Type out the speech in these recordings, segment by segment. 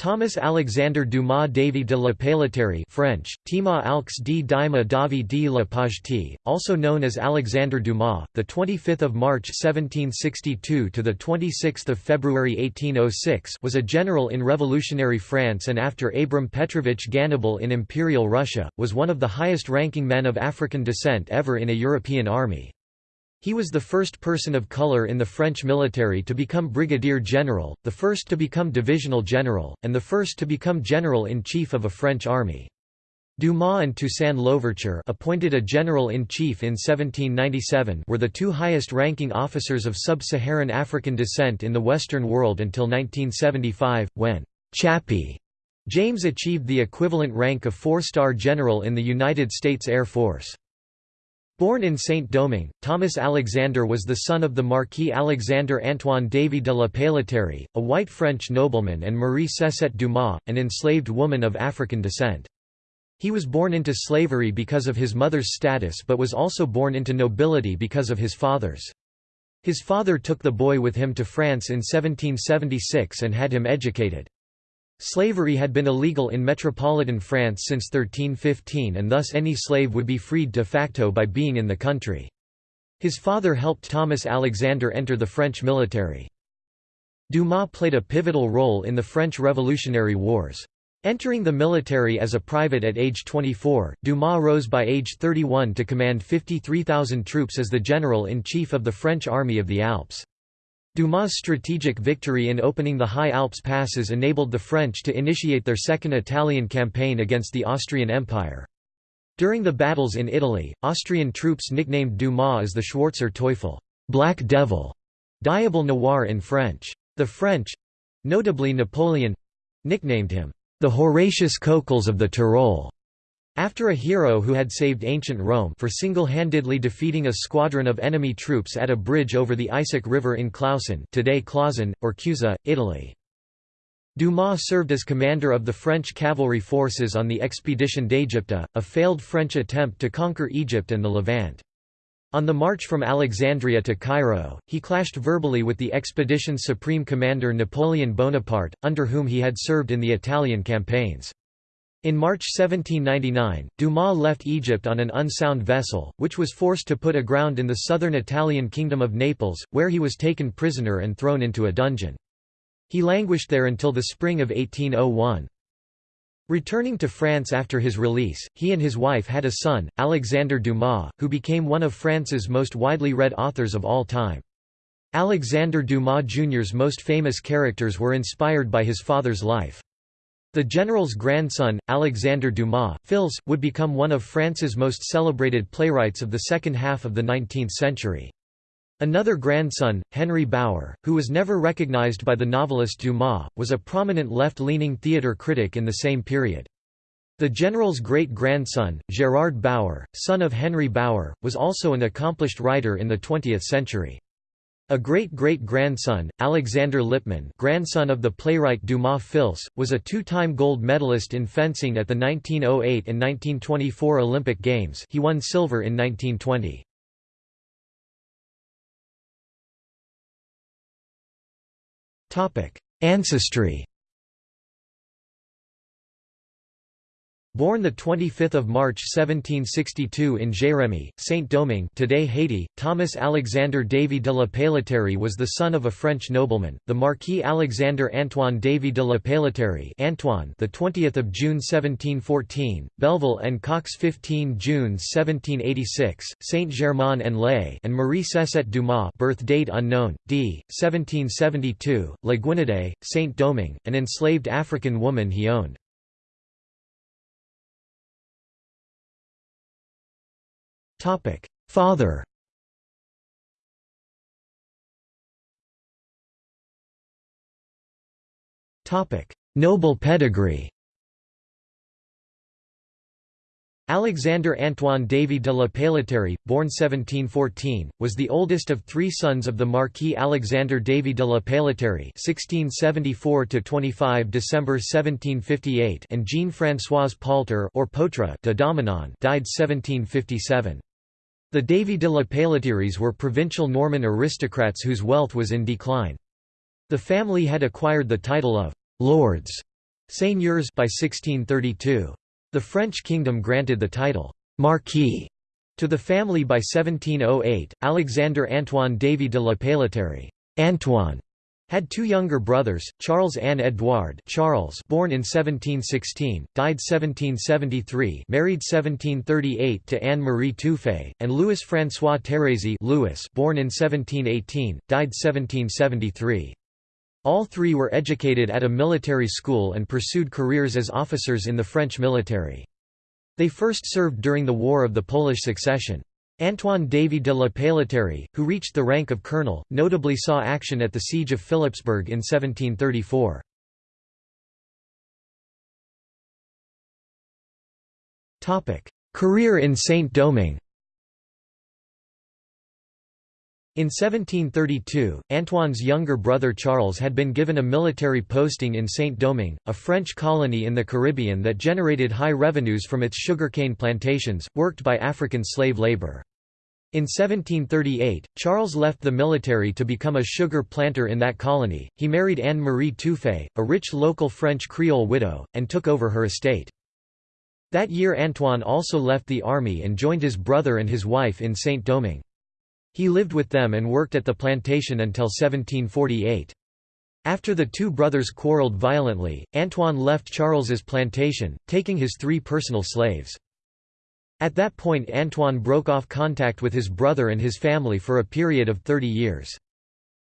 Thomas Alexandre Dumas Davy de la Pailleterie French, Tima Alx Dima Davi de la also known as Alexandre Dumas, the 25th of March 1762 to the 26th of February 1806 was a general in revolutionary France and after Abram Petrovich Gannibal in Imperial Russia, was one of the highest-ranking men of African descent ever in a European army. He was the first person of color in the French military to become brigadier general, the first to become divisional general, and the first to become general-in-chief of a French army. Dumas and Toussaint Louverture appointed a general-in-chief in 1797 were the two highest-ranking officers of sub-Saharan African descent in the Western world until 1975, when Chappie James achieved the equivalent rank of four-star general in the United States Air Force. Born in Saint-Domingue, Thomas Alexander was the son of the Marquis Alexander Antoine Davy de la Pailleterie, a white French nobleman and Marie Cessette Dumas, an enslaved woman of African descent. He was born into slavery because of his mother's status but was also born into nobility because of his father's. His father took the boy with him to France in 1776 and had him educated. Slavery had been illegal in metropolitan France since 1315 and thus any slave would be freed de facto by being in the country. His father helped Thomas Alexander enter the French military. Dumas played a pivotal role in the French Revolutionary Wars. Entering the military as a private at age 24, Dumas rose by age 31 to command 53,000 troops as the general-in-chief of the French Army of the Alps. Dumas' strategic victory in opening the High Alps passes enabled the French to initiate their Second Italian campaign against the Austrian Empire. During the battles in Italy, Austrian troops nicknamed Dumas as the Schwarzer Teufel Black Devil", Diable Noir in French. The French—notably Napoleon—nicknamed him the Horatius Cocles of the Tyrol. After a hero who had saved ancient Rome for single-handedly defeating a squadron of enemy troops at a bridge over the Eisack River in Clausen today Clausen, or Cusa, Italy. Dumas served as commander of the French cavalry forces on the Expedition d'Égypte, a failed French attempt to conquer Egypt and the Levant. On the march from Alexandria to Cairo, he clashed verbally with the expedition's supreme commander Napoleon Bonaparte, under whom he had served in the Italian campaigns. In March 1799, Dumas left Egypt on an unsound vessel, which was forced to put aground in the southern Italian kingdom of Naples, where he was taken prisoner and thrown into a dungeon. He languished there until the spring of 1801. Returning to France after his release, he and his wife had a son, Alexandre Dumas, who became one of France's most widely read authors of all time. Alexandre Dumas Jr.'s most famous characters were inspired by his father's life. The general's grandson, Alexandre Dumas, Fils, would become one of France's most celebrated playwrights of the second half of the 19th century. Another grandson, Henry Bauer, who was never recognized by the novelist Dumas, was a prominent left-leaning theatre critic in the same period. The general's great-grandson, Gérard Bauer, son of Henry Bauer, was also an accomplished writer in the 20th century. A great-great-grandson, Alexander Lippmann grandson of the playwright Dumas Fils, was a two-time gold medalist in fencing at the 1908 and 1924 Olympic Games he won silver in 1920. Ancestry Born 25 March 1762 in Jérémie, Saint-Domingue today Haiti, Thomas Alexandre Davy de la Pailleterie was the son of a French nobleman, the Marquis Alexandre Antoine Davy de la Pailleterie Antoine the 20th of June 1714, Belleville and Cox 15 June 1786, Saint-Germain-en-Laye and Marie Cessette Dumas birth date unknown, d. 1772, La Guinedée, Saint-Domingue, an enslaved African woman he owned. Topic: Father. Topic: Noble pedigree. Alexander Antoine Davy de la Pailleterie, born 1714, was the oldest of three sons of the Marquis Alexander Davy de la Pailleterie (1674–25 December 1758) and Jean-Françoise Poulter or Potre de Dominon, died 1757. The Davy de la Pailleteries were provincial Norman aristocrats whose wealth was in decline. The family had acquired the title of «lords» seigneurs by 1632. The French kingdom granted the title, Marquis, to the family by 1708. Alexander Antoine Davy de la Pailleterie Antoine had two younger brothers, Charles Anne Edouard Charles born in 1716, died 1773 married 1738 to Anne-Marie Touffet, and Louis-François Thérèse Louis born in 1718, died 1773. All three were educated at a military school and pursued careers as officers in the French military. They first served during the War of the Polish Succession. Antoine Davy de la Pailleterie, who reached the rank of colonel, notably saw action at the Siege of Philippsburg in 1734. Career in Saint-Domingue In 1732, Antoine's younger brother Charles had been given a military posting in Saint-Domingue, a French colony in the Caribbean that generated high revenues from its sugarcane plantations, worked by African slave labor. In 1738, Charles left the military to become a sugar planter in that colony. He married Anne Marie Touffet, a rich local French Creole widow, and took over her estate. That year Antoine also left the army and joined his brother and his wife in Saint-Domingue. He lived with them and worked at the plantation until 1748. After the two brothers quarreled violently, Antoine left Charles's plantation, taking his three personal slaves. At that point Antoine broke off contact with his brother and his family for a period of 30 years.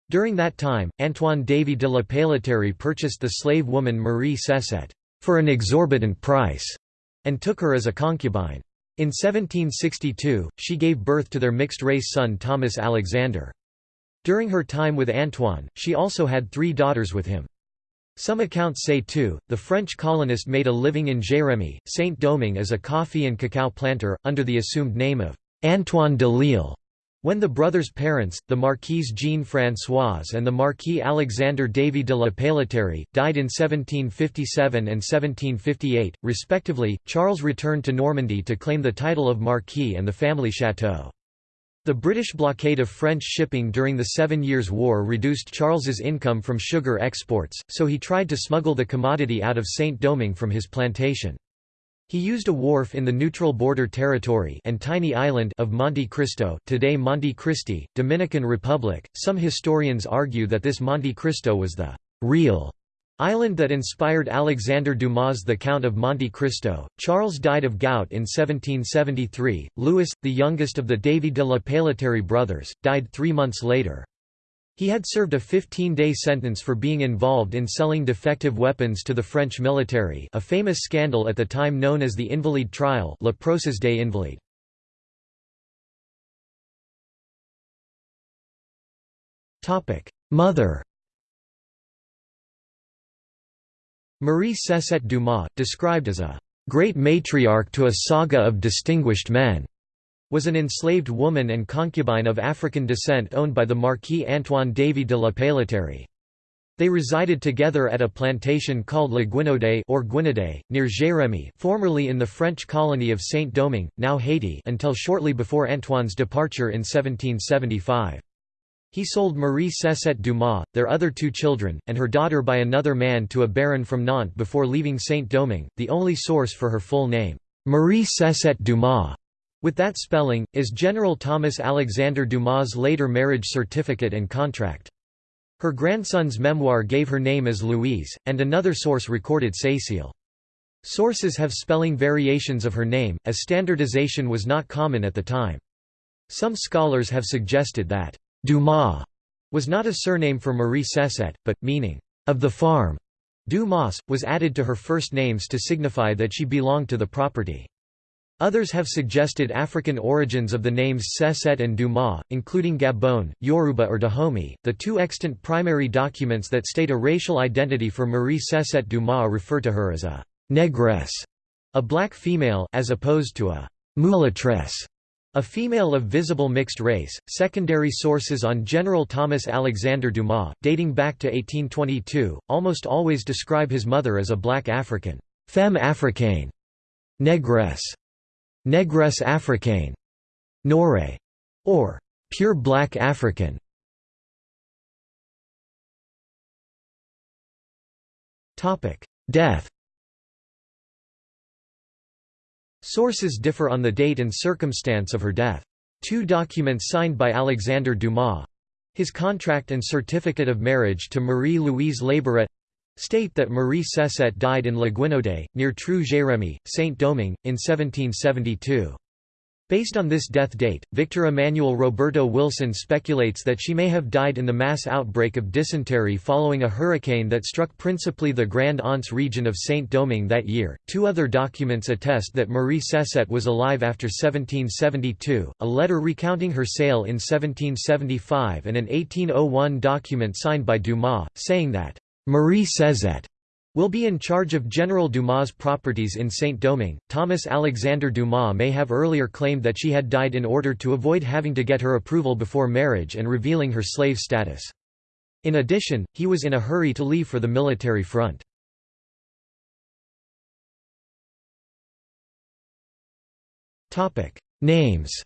During that time, Antoine Davy de la Pailleterie purchased the slave woman Marie Cessette for an exorbitant price, and took her as a concubine. In 1762, she gave birth to their mixed-race son Thomas Alexander. During her time with Antoine, she also had three daughters with him. Some accounts say too, the French colonist made a living in Jérémie, Saint-Domingue as a coffee and cacao planter, under the assumed name of Antoine de Lille. When the brothers' parents, the Marquise Jean-Françoise and the Marquis Alexander Davy de la Pailleterie, died in 1757 and 1758, respectively, Charles returned to Normandy to claim the title of Marquis and the family chateau. The British blockade of French shipping during the Seven Years' War reduced Charles's income from sugar exports, so he tried to smuggle the commodity out of Saint-Domingue from his plantation. He used a wharf in the neutral border territory and tiny island of Monte Cristo, today Monte Cristi, Dominican Republic. Some historians argue that this Monte Cristo was the real Island that inspired Alexander Dumas' The Count of Monte Cristo. Charles died of gout in 1773. Louis, the youngest of the Davy de la Pailleterie brothers, died three months later. He had served a 15-day sentence for being involved in selling defective weapons to the French military a famous scandal at the time known as the Invalide trial Le Procès des Invalides. Mother Marie Cessette Dumas, described as a great matriarch to a saga of distinguished men, was an enslaved woman and concubine of African descent owned by the Marquis Antoine Davy de la Pailleterie. They resided together at a plantation called La Guinaudet or Guinaudet, near Jérémie formerly in the French colony of Saint-Domingue, now Haiti until shortly before Antoine's departure in 1775. He sold Marie Cessette Dumas, their other two children, and her daughter by another man to a baron from Nantes before leaving Saint-Domingue. The only source for her full name, Marie Cessette Dumas, with that spelling, is General Thomas Alexander Dumas' later marriage certificate and contract. Her grandson's memoir gave her name as Louise, and another source recorded Cécile. Sources have spelling variations of her name, as standardization was not common at the time. Some scholars have suggested that Dumas was not a surname for Marie Cessette, but, meaning, of the farm. Dumas, was added to her first names to signify that she belonged to the property. Others have suggested African origins of the names Cessette and Dumas, including Gabon, Yoruba or Dahomey. The two extant primary documents that state a racial identity for Marie Cessette Dumas refer to her as a «negress», a black female as opposed to a «mulatresse», a female of visible mixed race, secondary sources on General Thomas Alexander Dumas, dating back to 1822, almost always describe his mother as a black African, femme africaine, negresse, negresse africaine, noire, or pure black African. Death Sources differ on the date and circumstance of her death. Two documents signed by Alexandre Dumas his contract and certificate of marriage to Marie-Louise Labourette state that Marie Cessette died in La Guinaudet, near Trou-Jérémie, Saint-Domingue, in 1772. Based on this death date, Victor Emmanuel Roberto Wilson speculates that she may have died in the mass outbreak of dysentery following a hurricane that struck principally the Grand Anse region of Saint-Domingue that year. Two other documents attest that Marie Cessette was alive after 1772, a letter recounting her sale in 1775 and an 1801 document signed by Dumas, saying that Marie Cessette will be in charge of General Dumas' properties in Saint-Domingue. Thomas Alexander Dumas may have earlier claimed that she had died in order to avoid having to get her approval before marriage and revealing her slave status. In addition, he was in a hurry to leave for the military front. Names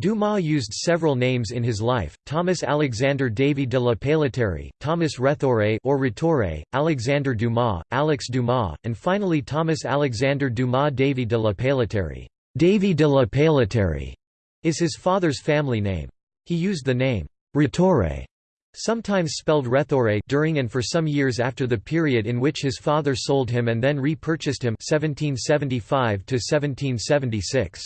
Dumas used several names in his life, Thomas Alexander Davy de la Pailleterie, Thomas Rethore or Rittore, Alexander Dumas, Alex Dumas, and finally Thomas Alexander Dumas Davy de la Pailleterie. Davy de la Pailleterie is his father's family name. He used the name Rittore, sometimes spelled Rethore during and for some years after the period in which his father sold him and then repurchased him 1775 to 1776.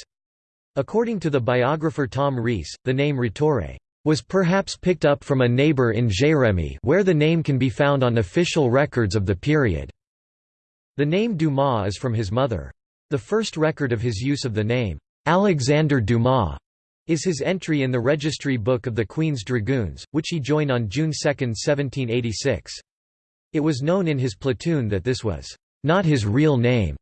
According to the biographer Tom Reiss, the name Rittore was perhaps picked up from a neighbor in Jérémie where the name can be found on official records of the period. The name Dumas is from his mother. The first record of his use of the name, Alexander Dumas, is his entry in the registry book of the Queen's Dragoons, which he joined on June 2, 1786. It was known in his platoon that this was not his real name.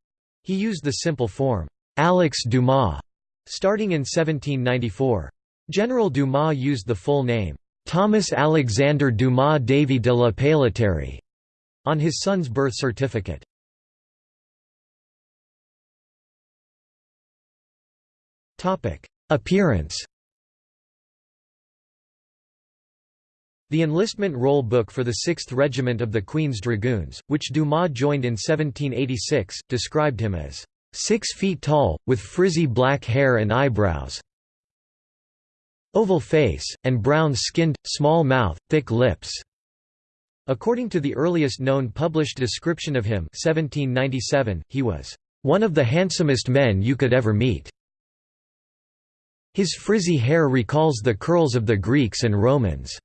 He used the simple form, Alex Dumas, Starting in 1794. General Dumas used the full name, Thomas Alexander Dumas Davy de la Pailleterie, on his son's birth certificate. Appearance The enlistment roll book for the 6th Regiment of the Queen's Dragoons, which Dumas joined in 1786, described him as Six feet tall, with frizzy black hair and eyebrows. Oval face, and brown-skinned, small mouth, thick lips. According to the earliest known published description of him 1797, he was, "...one of the handsomest men you could ever meet." His frizzy hair recalls the curls of the Greeks and Romans.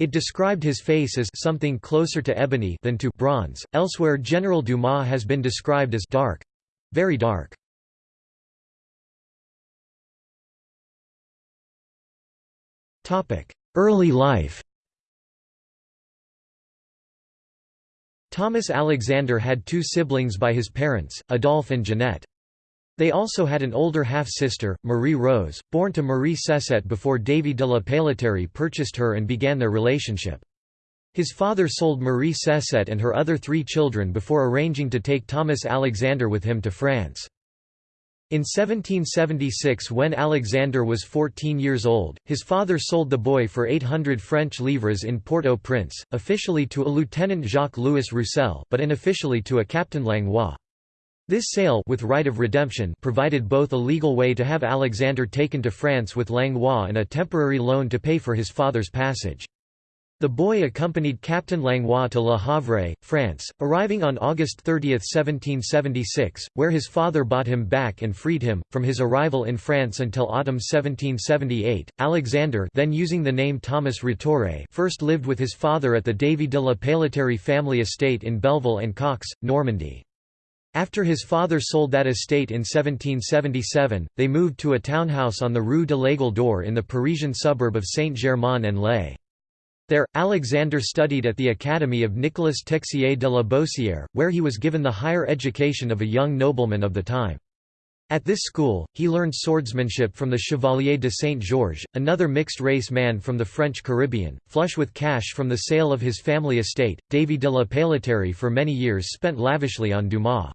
It described his face as something closer to ebony than to bronze. Elsewhere General Dumas has been described as dark, very dark. Early life Thomas Alexander had two siblings by his parents, Adolphe and Jeanette. They also had an older half-sister, Marie Rose, born to Marie Cessette before Davy de la Pailleterie purchased her and began their relationship. His father sold Marie Cessette and her other three children before arranging to take Thomas Alexander with him to France. In 1776 when Alexander was 14 years old, his father sold the boy for 800 French livres in Port-au-Prince, officially to a Lieutenant Jacques-Louis Roussel but unofficially to a Captain Langlois. This sale with right of redemption provided both a legal way to have Alexander taken to France with Langlois and a temporary loan to pay for his father's passage. The boy accompanied Captain Langlois to Le Havre, France, arriving on August 30, 1776, where his father bought him back and freed him. From his arrival in France until autumn 1778, Alexander then using the name Thomas Rittore first lived with his father at the Davy de la Pailleterie family estate in Belleville and Cox, Normandy. After his father sold that estate in 1777, they moved to a townhouse on the Rue de l'Aigle d'Or in the Parisian suburb of Saint-Germain-en-Laye. There, Alexander studied at the Academy of Nicolas Texier de la Boissière, where he was given the higher education of a young nobleman of the time. At this school, he learned swordsmanship from the Chevalier de Saint-Georges, another mixed-race man from the French Caribbean, flush with cash from the sale of his family estate. Davy de la Pailleterie for many years spent lavishly on Dumas.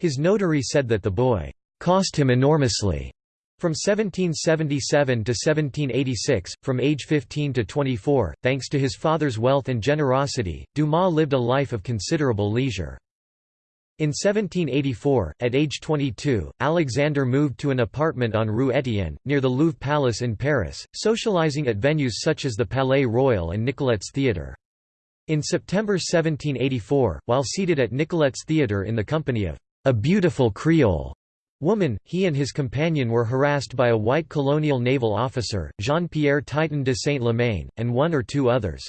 His notary said that the boy cost him enormously, from 1777 to 1786, from age 15 to 24, thanks to his father's wealth and generosity, Dumas lived a life of considerable leisure. In 1784, at age 22, Alexander moved to an apartment on Rue Etienne, near the Louvre Palace in Paris, socializing at venues such as the Palais Royal and Nicolette's Theatre. In September 1784, while seated at Nicolette's Theatre in the company of a beautiful Creole woman, he and his companion were harassed by a white colonial naval officer, Jean-Pierre Titan de Saint-Lemain, and one or two others.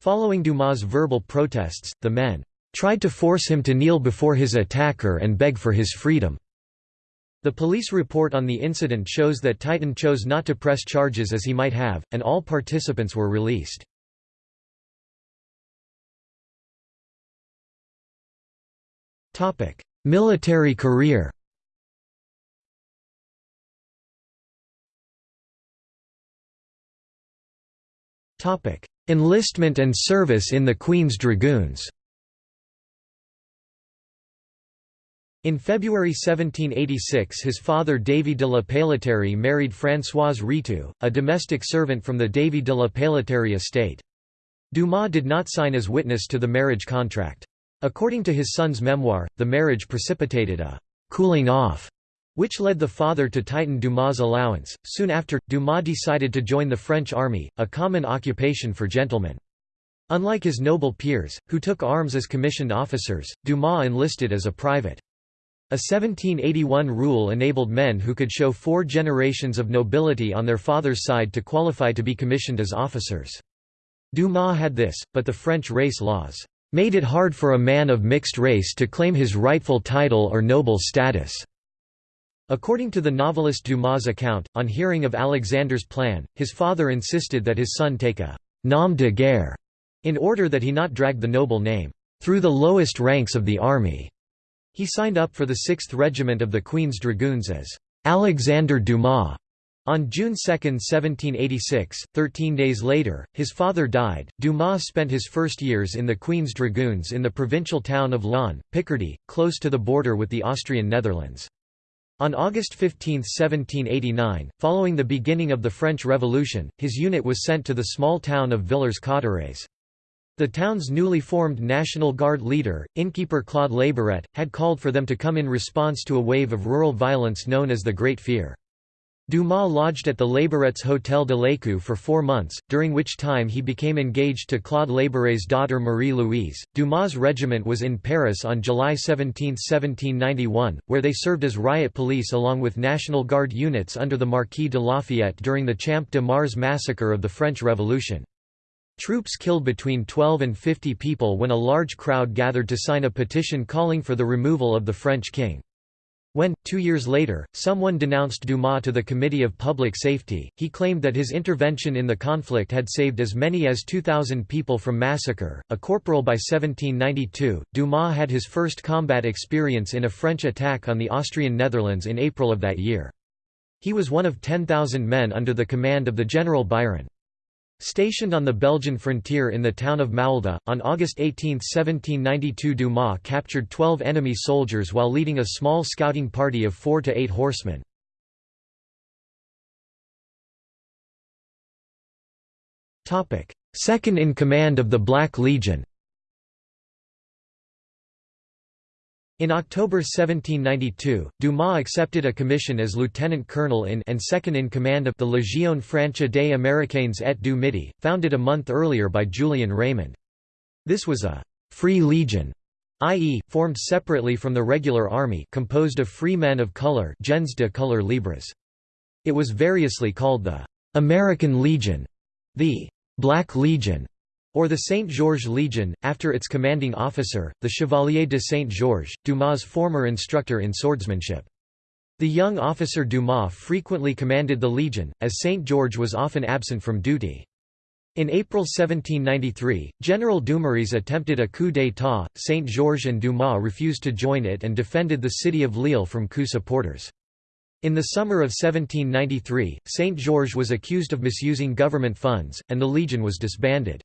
Following Dumas' verbal protests, the men tried to force him to kneel before his attacker and beg for his freedom. The police report on the incident shows that Titan chose not to press charges as he might have, and all participants were released. Military career Enlistment and service in the Queen's Dragoons In February 1786 his father Davy de la Pailleterie married Françoise Ritou, a domestic servant from the Davy de la Pailleterie estate. Dumas did not sign as witness to the marriage contract. According to his son's memoir, the marriage precipitated a «cooling off» which led the father to tighten Dumas' allowance. Soon after, Dumas decided to join the French army, a common occupation for gentlemen. Unlike his noble peers, who took arms as commissioned officers, Dumas enlisted as a private. A 1781 rule enabled men who could show four generations of nobility on their father's side to qualify to be commissioned as officers. Dumas had this, but the French race laws made it hard for a man of mixed race to claim his rightful title or noble status. According to the novelist Dumas' account, on hearing of Alexander's plan, his father insisted that his son take a nom de guerre in order that he not drag the noble name through the lowest ranks of the army. He signed up for the 6th Regiment of the Queen's Dragoons as Alexander Dumas. On June 2, 1786, thirteen days later, his father died. Dumas spent his first years in the Queen's Dragoons in the provincial town of Laon, Picardy, close to the border with the Austrian Netherlands. On August 15, 1789, following the beginning of the French Revolution, his unit was sent to the small town of Villers-Cotterêts. The town's newly formed National Guard leader, innkeeper Claude Labourette, had called for them to come in response to a wave of rural violence known as the Great Fear. Dumas lodged at the Labourets' Hôtel de l'Écu for four months, during which time he became engaged to Claude Labourèt's daughter Marie-Louise. Dumas' regiment was in Paris on July 17, 1791, where they served as riot police along with National Guard units under the Marquis de Lafayette during the Champ de Mars massacre of the French Revolution. Troops killed between 12 and 50 people when a large crowd gathered to sign a petition calling for the removal of the French king. When, two years later, someone denounced Dumas to the Committee of Public Safety, he claimed that his intervention in the conflict had saved as many as 2,000 people from massacre. A corporal by 1792, Dumas had his first combat experience in a French attack on the Austrian Netherlands in April of that year. He was one of 10,000 men under the command of the General Biron. Stationed on the Belgian frontier in the town of Maulda, on August 18, 1792 Dumas captured 12 enemy soldiers while leading a small scouting party of four to eight horsemen. Second in command of the Black Legion In October 1792, Dumas accepted a commission as lieutenant colonel in and second in command of the Légion Franche des Américains et du Midi, founded a month earlier by Julien Raimond. This was a «free legion», i.e., formed separately from the regular army composed of free men of color gens de couleur libres. It was variously called the «American Legion», the «Black Legion», or the Saint Georges Legion, after its commanding officer, the Chevalier de Saint Georges, Dumas' former instructor in swordsmanship. The young officer Dumas frequently commanded the Legion, as Saint George was often absent from duty. In April 1793, General Dumouriez attempted a coup d'état, St. George and Dumas refused to join it and defended the city of Lille from coup supporters. In the summer of 1793, St. George was accused of misusing government funds, and the Legion was disbanded.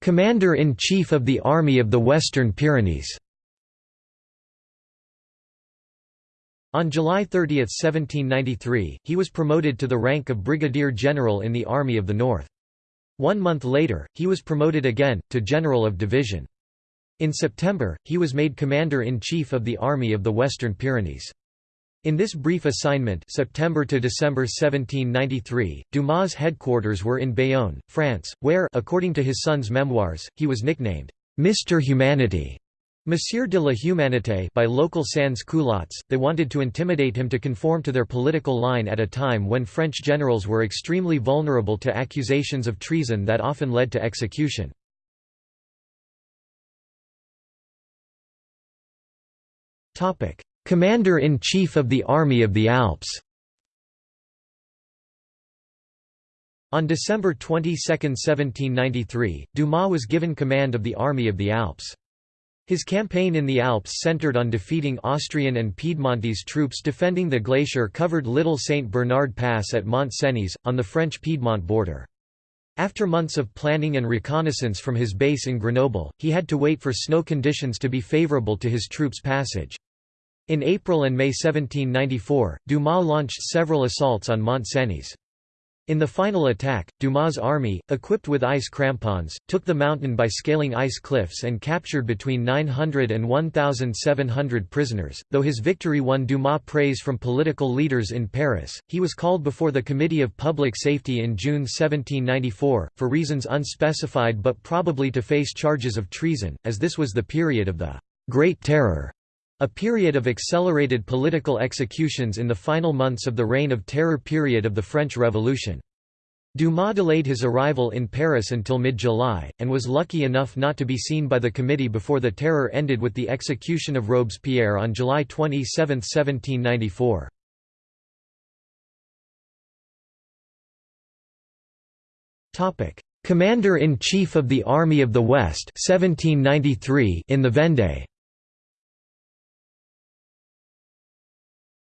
Commander-in-Chief of the Army of the Western Pyrenees On July 30, 1793, he was promoted to the rank of Brigadier General in the Army of the North. One month later, he was promoted again, to General of Division. In September, he was made Commander-in-Chief of the Army of the Western Pyrenees. In this brief assignment September to December 1793, Dumas' headquarters were in Bayonne, France, where according to his son's memoirs, he was nicknamed, "'Mr. Humanity' Monsieur de la Humanité by local sans-culottes, they wanted to intimidate him to conform to their political line at a time when French generals were extremely vulnerable to accusations of treason that often led to execution. Commander-in-Chief of the Army of the Alps On December 22, 1793, Dumas was given command of the Army of the Alps. His campaign in the Alps centered on defeating Austrian and Piedmontese troops defending the glacier-covered Little St. Bernard Pass at Mont Cenis, on the French-Piedmont border. After months of planning and reconnaissance from his base in Grenoble, he had to wait for snow conditions to be favorable to his troops' passage. In April and May 1794, Dumas launched several assaults on Mont Cenis. In the final attack, Dumas' army, equipped with ice crampons, took the mountain by scaling ice cliffs and captured between 900 and 1,700 prisoners. Though his victory won Dumas praise from political leaders in Paris, he was called before the Committee of Public Safety in June 1794, for reasons unspecified but probably to face charges of treason, as this was the period of the Great Terror. A period of accelerated political executions in the final months of the Reign of Terror period of the French Revolution. Dumas delayed his arrival in Paris until mid-July, and was lucky enough not to be seen by the committee before the terror ended with the execution of Robespierre on July 27, 1794. Commander-in-Chief of the Army of the West 1793 in the Vendée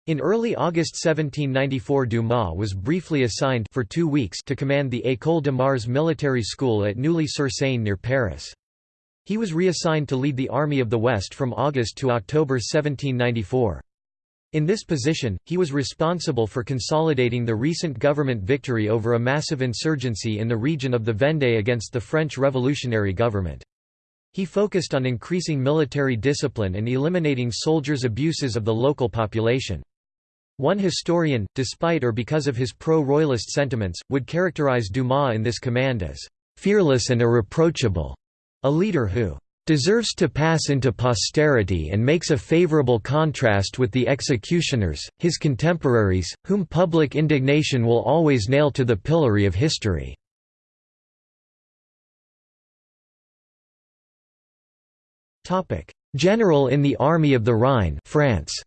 In early August 1794 Dumas was briefly assigned for two weeks to command the École de Mars military school at Neuilly-sur-Seine near Paris. He was reassigned to lead the Army of the West from August to October 1794. In this position, he was responsible for consolidating the recent government victory over a massive insurgency in the region of the Vendée against the French revolutionary government. He focused on increasing military discipline and eliminating soldiers' abuses of the local population. One historian, despite or because of his pro-royalist sentiments, would characterize Dumas in this command as «fearless and irreproachable», a leader who «deserves to pass into posterity and makes a favorable contrast with the executioners, his contemporaries, whom public indignation will always nail to the pillory of history». General in the Army of the Rhine France.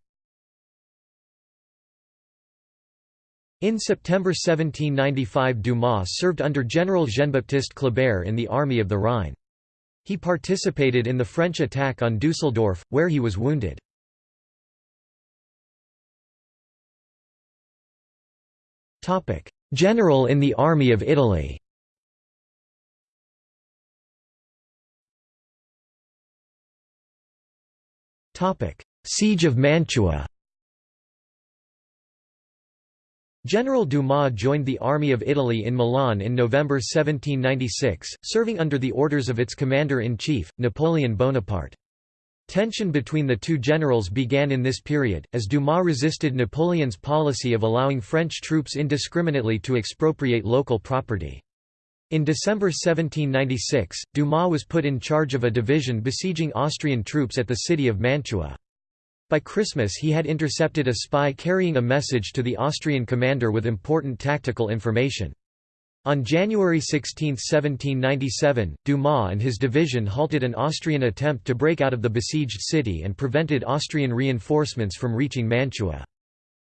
In September 1795 Dumas served under General Jean-Baptiste Kleber in the Army of the Rhine. He participated in the French attack on Dusseldorf, where he was wounded. General in the Army of Italy Siege of Mantua General Dumas joined the Army of Italy in Milan in November 1796, serving under the orders of its commander-in-chief, Napoleon Bonaparte. Tension between the two generals began in this period, as Dumas resisted Napoleon's policy of allowing French troops indiscriminately to expropriate local property. In December 1796, Dumas was put in charge of a division besieging Austrian troops at the city of Mantua. By Christmas he had intercepted a spy carrying a message to the Austrian commander with important tactical information. On January 16, 1797, Dumas and his division halted an Austrian attempt to break out of the besieged city and prevented Austrian reinforcements from reaching Mantua.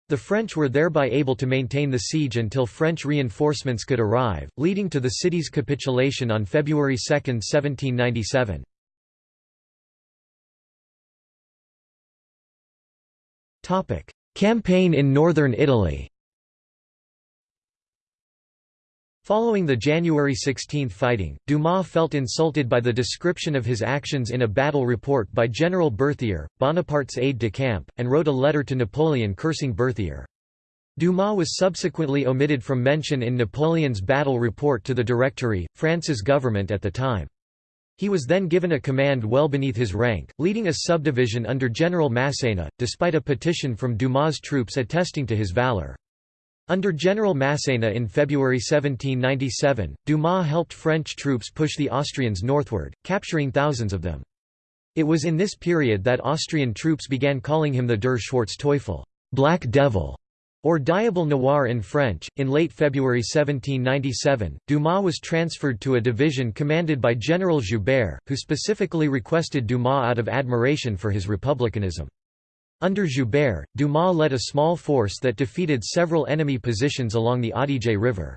The French were thereby able to maintain the siege until French reinforcements could arrive, leading to the city's capitulation on February 2, 1797. Campaign in northern Italy Following the January 16 fighting, Dumas felt insulted by the description of his actions in a battle report by General Berthier, Bonaparte's aide-de-camp, and wrote a letter to Napoleon cursing Berthier. Dumas was subsequently omitted from mention in Napoleon's battle report to the Directory, France's government at the time. He was then given a command well beneath his rank, leading a subdivision under General Masséna, despite a petition from Dumas' troops attesting to his valor. Under General Masséna in February 1797, Dumas helped French troops push the Austrians northward, capturing thousands of them. It was in this period that Austrian troops began calling him the Der Schwarzteufel Black Devil", or Diable Noir in French. In late February 1797, Dumas was transferred to a division commanded by General Joubert, who specifically requested Dumas out of admiration for his republicanism. Under Joubert, Dumas led a small force that defeated several enemy positions along the Adige River.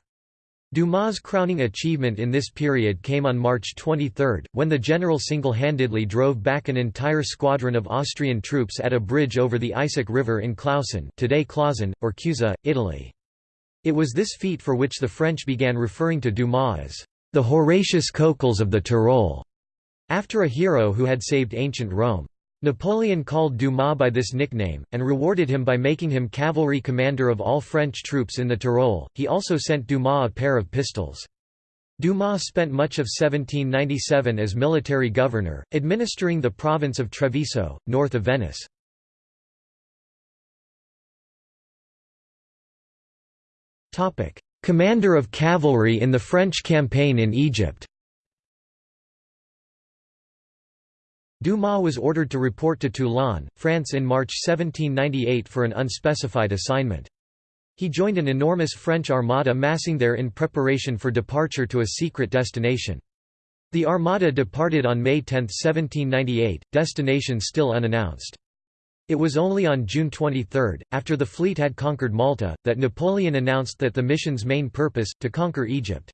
Dumas' crowning achievement in this period came on March 23, when the general single-handedly drove back an entire squadron of Austrian troops at a bridge over the Eisack River in Clausen today Clausen, or Cusa, Italy. It was this feat for which the French began referring to Dumas as the Horatius Cocles of the Tyrol, after a hero who had saved ancient Rome. Napoleon called Dumas by this nickname, and rewarded him by making him cavalry commander of all French troops in the Tyrol. He also sent Dumas a pair of pistols. Dumas spent much of 1797 as military governor, administering the province of Treviso, north of Venice. Commander of cavalry in the French campaign in Egypt Dumas was ordered to report to Toulon, France in March 1798 for an unspecified assignment. He joined an enormous French armada massing there in preparation for departure to a secret destination. The armada departed on May 10, 1798, destination still unannounced. It was only on June 23, after the fleet had conquered Malta, that Napoleon announced that the mission's main purpose, to conquer Egypt.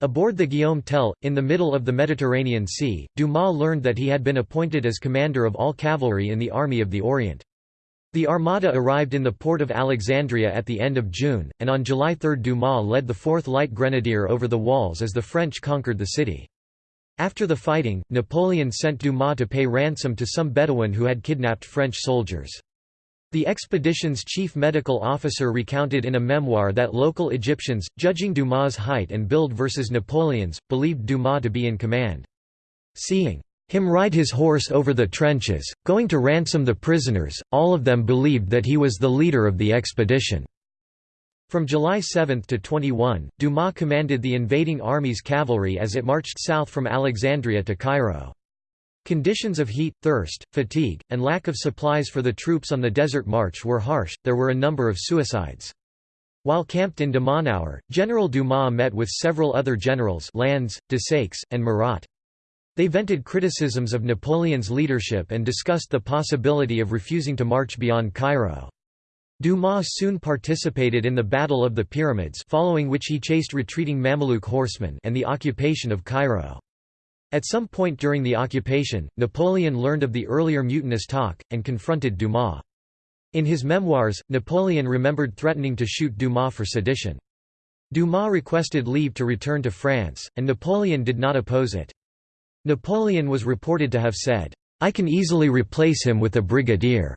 Aboard the Guillaume Tell, in the middle of the Mediterranean Sea, Dumas learned that he had been appointed as commander of all cavalry in the Army of the Orient. The Armada arrived in the port of Alexandria at the end of June, and on July 3 Dumas led the 4th Light Grenadier over the walls as the French conquered the city. After the fighting, Napoleon sent Dumas to pay ransom to some Bedouin who had kidnapped French soldiers. The expedition's chief medical officer recounted in a memoir that local Egyptians, judging Dumas' height and build versus Napoleon's, believed Dumas to be in command. Seeing him ride his horse over the trenches, going to ransom the prisoners, all of them believed that he was the leader of the expedition. From July 7 to 21, Dumas commanded the invading army's cavalry as it marched south from Alexandria to Cairo. Conditions of heat, thirst, fatigue, and lack of supplies for the troops on the desert march were harsh, there were a number of suicides. While camped in Damanhour, General Dumas met with several other generals Lannes, Desaix, and Murat. They vented criticisms of Napoleon's leadership and discussed the possibility of refusing to march beyond Cairo. Dumas soon participated in the Battle of the Pyramids following which he chased retreating Mamluk horsemen and the occupation of Cairo. At some point during the occupation, Napoleon learned of the earlier mutinous talk, and confronted Dumas. In his memoirs, Napoleon remembered threatening to shoot Dumas for sedition. Dumas requested leave to return to France, and Napoleon did not oppose it. Napoleon was reported to have said, "'I can easily replace him with a brigadier."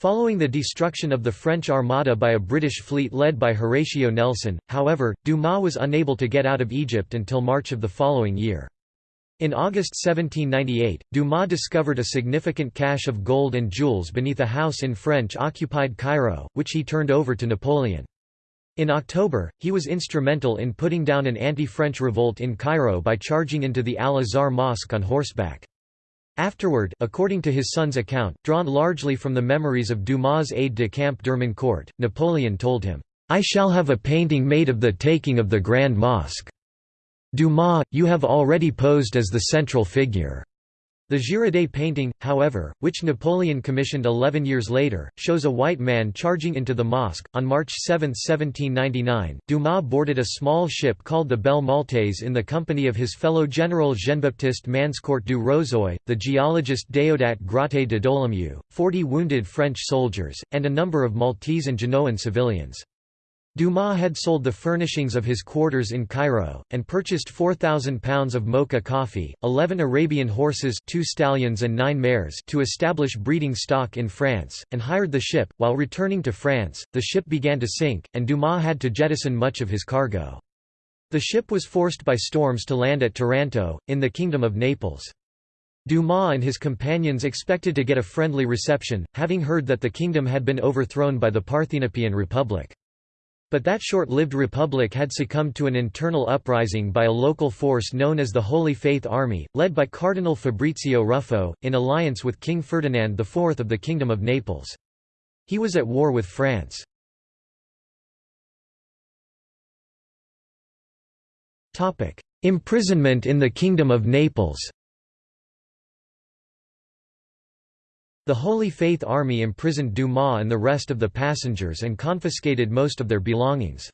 Following the destruction of the French Armada by a British fleet led by Horatio Nelson, however, Dumas was unable to get out of Egypt until March of the following year. In August 1798, Dumas discovered a significant cache of gold and jewels beneath a house in French-occupied Cairo, which he turned over to Napoleon. In October, he was instrumental in putting down an anti-French revolt in Cairo by charging into the Al-Azhar Mosque on horseback. Afterward, according to his son's account, drawn largely from the memories of Dumas' aide-de-camp Dermoncourt, Napoleon told him, "'I shall have a painting made of the taking of the Grand Mosque. Dumas, you have already posed as the central figure. The Girodet painting, however, which Napoleon commissioned 11 years later, shows a white man charging into the mosque. On March 7, 1799, Dumas boarded a small ship called the Belle Maltaise in the company of his fellow general Jean-Baptiste Manscourt du Rozoy, the geologist Déodat Gratet de Dolomieu, 40 wounded French soldiers, and a number of Maltese and Genoan civilians. Dumas had sold the furnishings of his quarters in Cairo, and purchased 4,000 pounds of mocha coffee, 11 Arabian horses two stallions and nine mares to establish breeding stock in France, and hired the ship. While returning to France, the ship began to sink, and Dumas had to jettison much of his cargo. The ship was forced by storms to land at Taranto, in the Kingdom of Naples. Dumas and his companions expected to get a friendly reception, having heard that the kingdom had been overthrown by the Parthenopean Republic. But that short-lived republic had succumbed to an internal uprising by a local force known as the Holy Faith Army, led by Cardinal Fabrizio Ruffo, in alliance with King Ferdinand IV of the Kingdom of Naples. He was at war with France. Imprisonment in the Kingdom of Naples The Holy Faith Army imprisoned Dumas and the rest of the passengers and confiscated most of their belongings.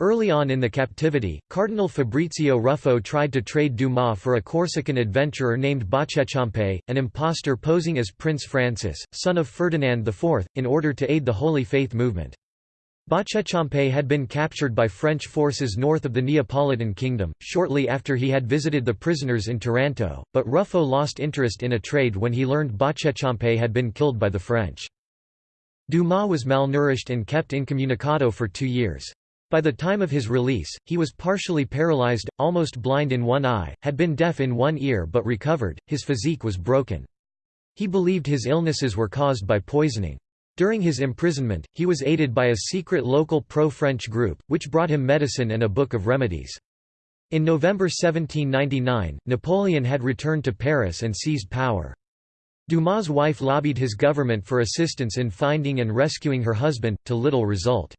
Early on in the captivity, Cardinal Fabrizio Ruffo tried to trade Dumas for a Corsican adventurer named Boccheciampe, an impostor posing as Prince Francis, son of Ferdinand IV, in order to aid the Holy Faith movement. Boccheciampe had been captured by French forces north of the Neapolitan kingdom, shortly after he had visited the prisoners in Taranto, but Ruffo lost interest in a trade when he learned Boccheciampe had been killed by the French. Dumas was malnourished and kept incommunicado for two years. By the time of his release, he was partially paralyzed, almost blind in one eye, had been deaf in one ear but recovered, his physique was broken. He believed his illnesses were caused by poisoning. During his imprisonment, he was aided by a secret local pro-French group, which brought him medicine and a book of remedies. In November 1799, Napoleon had returned to Paris and seized power. Dumas' wife lobbied his government for assistance in finding and rescuing her husband, to little result.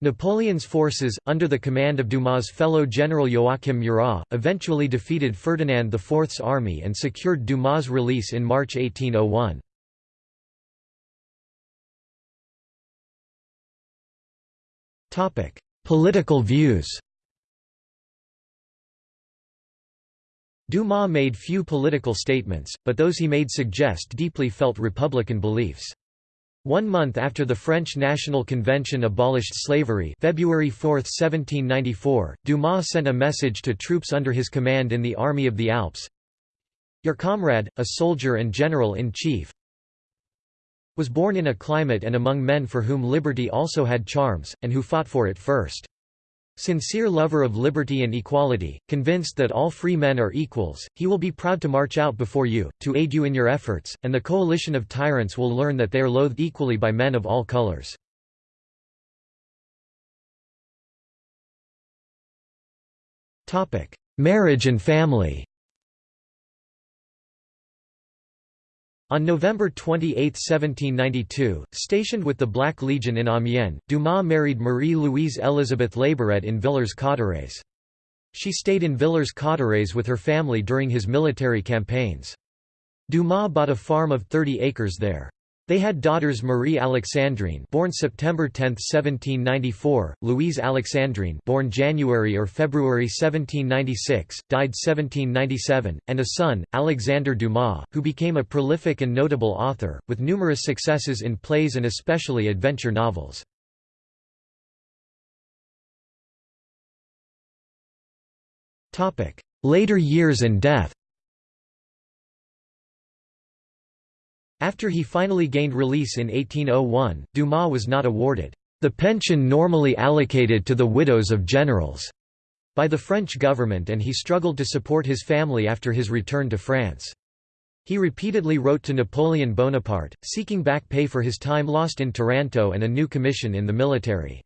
Napoleon's forces, under the command of Dumas' fellow general Joachim Murat, eventually defeated Ferdinand IV's army and secured Dumas' release in March 1801. Political views Dumas made few political statements, but those he made suggest deeply felt Republican beliefs. One month after the French National Convention abolished slavery February 4, 1794, Dumas sent a message to troops under his command in the Army of the Alps. Your comrade, a soldier and general-in-chief, was born in a climate and among men for whom liberty also had charms, and who fought for it first. Sincere lover of liberty and equality, convinced that all free men are equals, he will be proud to march out before you, to aid you in your efforts, and the coalition of tyrants will learn that they are loathed equally by men of all colors. Marriage and family On November 28, 1792, stationed with the Black Legion in Amiens, Dumas married Marie-Louise Elizabeth Labouret in Villers-Cotterêts. She stayed in Villers-Cotterêts with her family during his military campaigns. Dumas bought a farm of 30 acres there. They had daughters Marie Alexandrine born September 10, 1794, Louise Alexandrine born January or February 1796, died 1797, and a son, Alexander Dumas, who became a prolific and notable author, with numerous successes in plays and especially adventure novels. Later years and death After he finally gained release in 1801, Dumas was not awarded the pension normally allocated to the widows of generals by the French government and he struggled to support his family after his return to France. He repeatedly wrote to Napoleon Bonaparte, seeking back pay for his time lost in Taranto and a new commission in the military.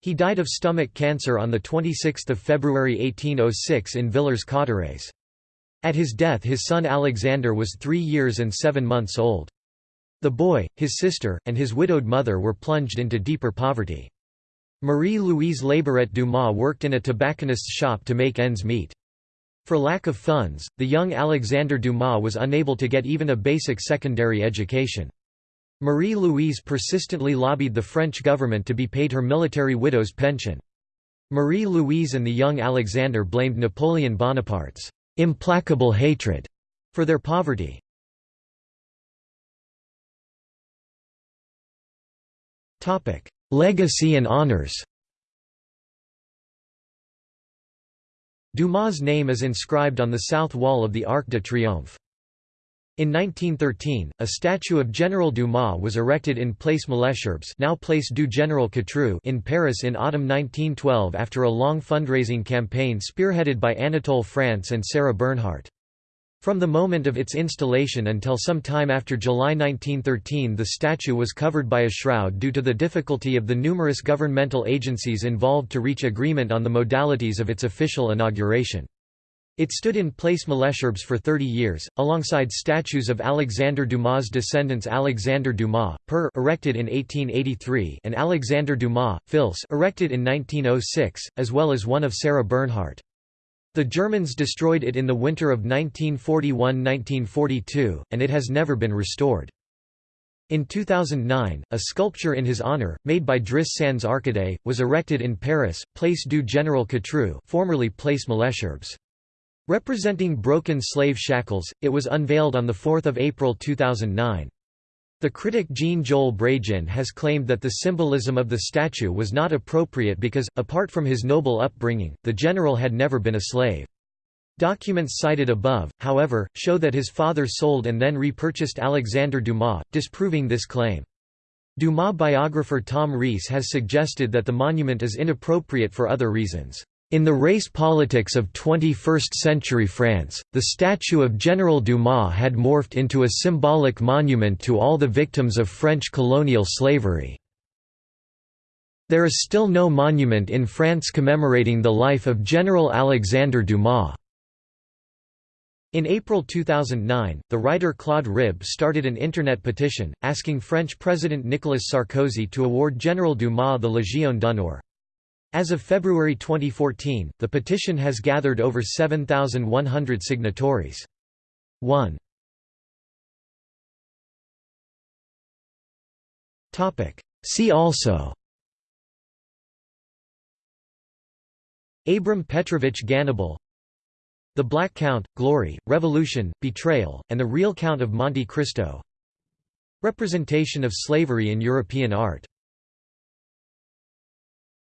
He died of stomach cancer on 26 February 1806 in Villers-Cotterêts. At his death his son Alexander was three years and seven months old. The boy, his sister, and his widowed mother were plunged into deeper poverty. Marie-Louise Labouret Dumas worked in a tobacconist's shop to make ends meet. For lack of funds, the young Alexander Dumas was unable to get even a basic secondary education. Marie-Louise persistently lobbied the French government to be paid her military widow's pension. Marie-Louise and the young Alexander blamed Napoleon Bonaparte's implacable hatred for their poverty. Topic: Legacy and honors. Dumas' name is inscribed on the south wall of the Arc de Triomphe. In 1913, a statue of General Dumas was erected in Place Malesherbes now Place du Général Catroux in Paris in autumn 1912 after a long fundraising campaign spearheaded by Anatole France and Sarah Bernhardt. From the moment of its installation until some time after July 1913 the statue was covered by a shroud due to the difficulty of the numerous governmental agencies involved to reach agreement on the modalities of its official inauguration. It stood in Place Malesherbes for 30 years, alongside statues of Alexander Dumas' descendants Alexander Dumas, père erected in 1883 and Alexander Dumas, fils erected in 1906, as well as one of Sarah Bernhardt. The Germans destroyed it in the winter of 1941–1942, and it has never been restored. In 2009, a sculpture in his honor, made by Driss Sans Arcade, was erected in Paris, Place du Général Catroux formerly Place Malesherbes. Representing broken slave shackles, it was unveiled on 4 April 2009. The critic Jean-Joel Brégin has claimed that the symbolism of the statue was not appropriate because, apart from his noble upbringing, the general had never been a slave. Documents cited above, however, show that his father sold and then repurchased Alexander Dumas, disproving this claim. Dumas biographer Tom Reiss has suggested that the monument is inappropriate for other reasons. In the race politics of 21st-century France, the statue of General Dumas had morphed into a symbolic monument to all the victims of French colonial slavery. There is still no monument in France commemorating the life of General Alexander Dumas. In April 2009, the writer Claude Ribbe started an internet petition, asking French President Nicolas Sarkozy to award General Dumas the Légion d'honneur. As of February 2014, the petition has gathered over 7,100 signatories. 1. See also. Abram Petrovich Gannibal The Black Count, Glory, Revolution, Betrayal, and the Real Count of Monte Cristo. Representation of slavery in European art